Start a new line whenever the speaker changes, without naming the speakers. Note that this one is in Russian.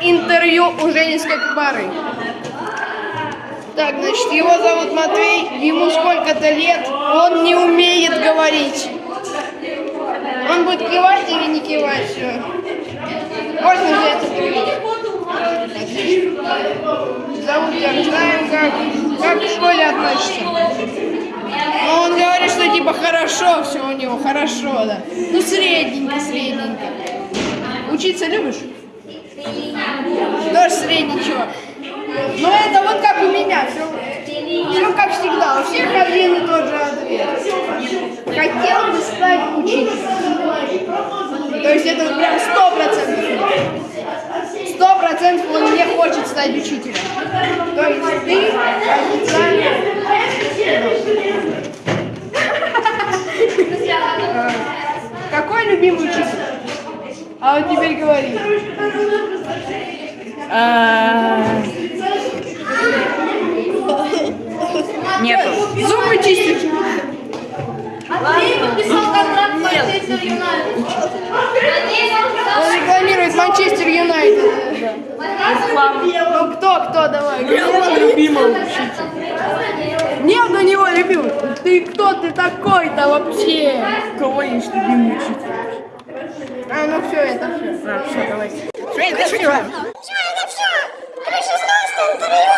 интервью у Женинской пары. Так, значит, его зовут Матвей, ему сколько-то лет, он не умеет говорить. Он будет кивать или не кивать. Можно взять. Отлично. Зовут тебя, знаем, как, как в школе относишься. Ну, он говорит, что типа хорошо все у него, хорошо, да. Ну, средненько, средненько. Учиться любишь? Тоже средний чувак. Ну, это вот как у меня, все, все как всегда, у всех один и тот же ответ. Хотел бы стать учителем. То есть это прям сто процентов. Сто процентов он не хочет стать учителем. То есть ты официально... Э, Какой любимый учитель? А вот теперь говори.
Нету.
Зубы чистить.
Андрей подписал контракт с Манчестер Юнайтед.
Он рекламирует Манчестер Юнайтед. Ну кто, кто, давай.
Любимый учитель.
Нет у него любимый. Ты кто ты такой-то вообще?
Кого есть любимый учитель?
А, ну все, это все.
А, все, давай.
Anthony.